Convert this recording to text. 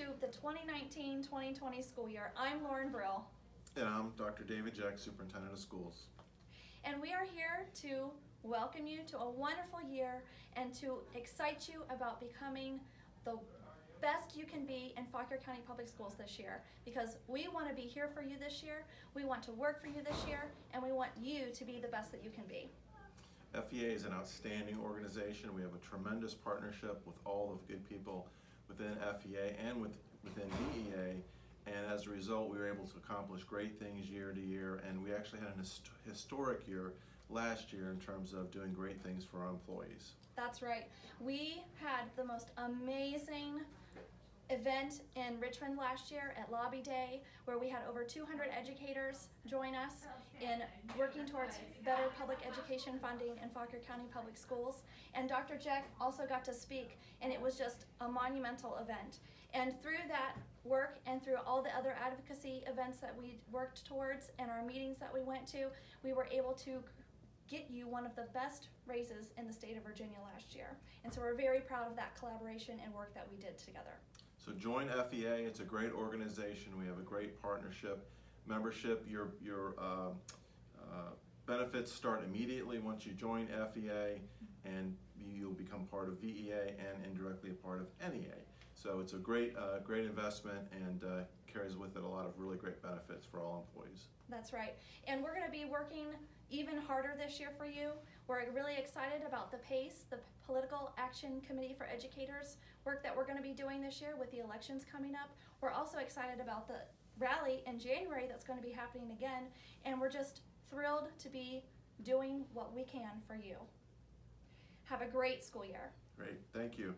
to the 2019-2020 school year. I'm Lauren Brill, And I'm Dr. David Jack, Superintendent of Schools. and we are here to welcome you to a wonderful year and to excite you about becoming the best you can be in Fauquier County Public Schools this year. Because we want to be here for you this year, we want to work for you this year, and we want you to be the best that you can be. FEA is an outstanding organization. We have a tremendous partnership with all of the good people within FEA and with, within DEA. And as a result, we were able to accomplish great things year to year. And we actually had an hist- historic year last year in terms of doing great things for our employees. That's right. We had the most amazing event in Richmond last year at Lobby Day where we had over 200 educators join us in working towards better public education funding in Fauquier County Public Schools. And Dr. Jack also got to speak and it was just a monumental event. And through that work and through all the other advocacy events that we worked towards and our meetings that we went to, we were able to get you one of the best raises in the state of Virginia last year. And so we're very proud of that collaboration and work that we did together. So join FEA. It's a great organization. We have a great partnership. Membership, your your uh, uh, benefits start immediately once you join FEA, and you'll become part of VEA and indirectly a part of NEA. So it's a great uh, great investment and uh, carries with it a lot of really great benefits for all employees. That's right. And we're going to be working even harder this year for you. We're really excited about the PACE, the Political Action Committee for Educators work that we're going to be doing this year with the elections coming up. We're also excited about the rally in January that's going to be happening again. And we're just thrilled to be doing what we can for you. Have a great school year. Great, thank you.